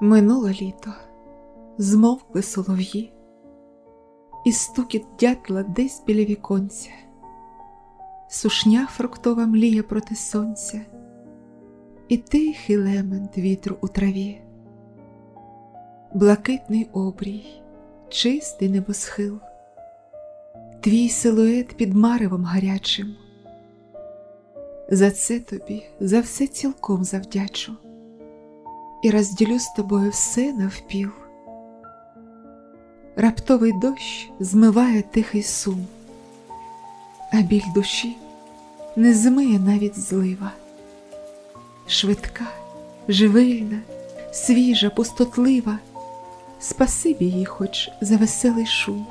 Минуло літо, змовкли солов'ї, і стукіт дятла десь біля віконця, сушня фруктова мліє проти сонця, і тихий лемент вітру у траві, блакитний обрій, чистий небосхил, твій силует під маревом гарячим. За це тобі за все цілком завдячу і розділю з тобою все навпіл. Раптовий дощ змиває тихий сум, а біль душі не змиє навіть злива. Швидка, живильна, свіжа, пустотлива, спасибі їй хоч за веселий шум.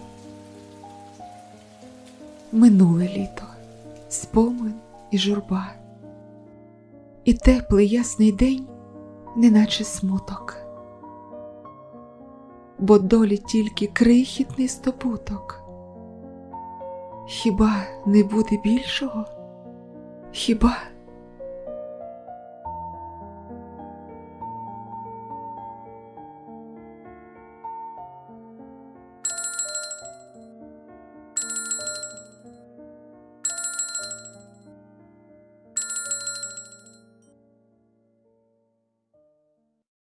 Минуле літо, спомин і журба, і теплий ясний день неначе смуток, бо долі тільки крихітний стопуток. Хіба не буде більшого? Хіба